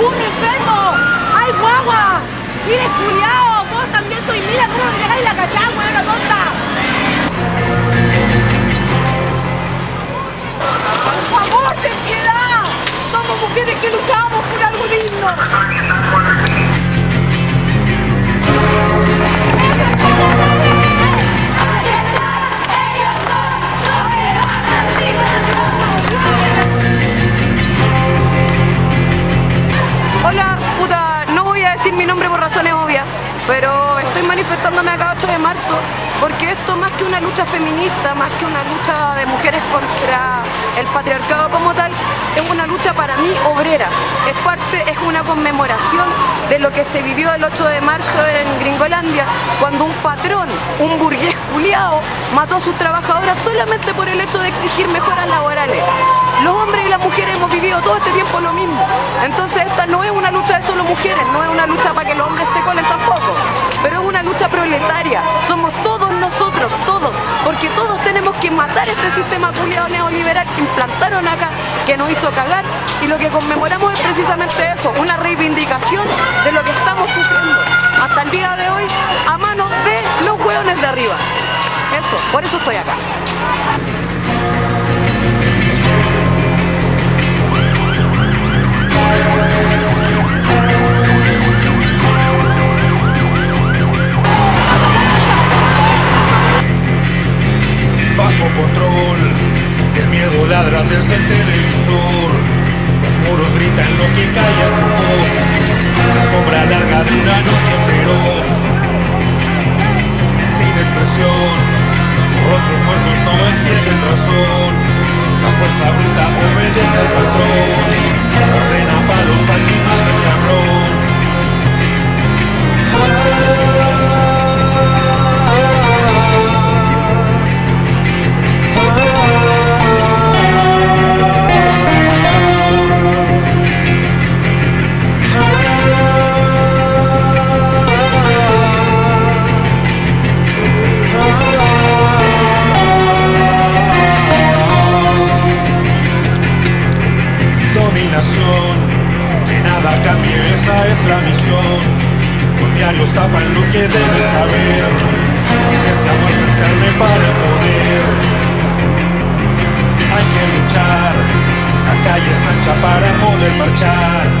¡Un enfermo! ¡Ay, guagua! ¡Mire, culiao! ¡Vos también soy mía! ¿Cómo me pegáis la cachada? decir mi nombre esto más que una lucha feminista, más que una lucha de mujeres contra el patriarcado como tal, es una lucha para mí obrera. Es parte, es una conmemoración de lo que se vivió el 8 de marzo en Gringolandia, cuando un patrón, un burgués culiao, mató a sus trabajadoras solamente por el hecho de exigir mejoras laborales. Los hombres y las mujeres hemos vivido todo este tiempo lo mismo. Entonces esta no es una lucha de solo mujeres, no es una lucha para que los hombres se colen tampoco, pero es una lucha Somos todos nosotros, todos, porque todos tenemos que matar este sistema culiado neoliberal que implantaron acá, que nos hizo cagar, y lo que conmemoramos es precisamente eso, una reivindicación de lo que estamos sufriendo hasta el día de hoy a manos de los hueones de arriba. Eso, por eso estoy acá. Desde el televisor. Los muros gritan lo que calla tu voz. La sombra larga de una noche feroz. Sin expresión. Otros muertos no determinación Que nada cambie, esa es la misión. Con diarios tapan lo que debes saber. Y si esa muerte es carne para el poder Hay que luchar, la calle es ancha para poder marchar.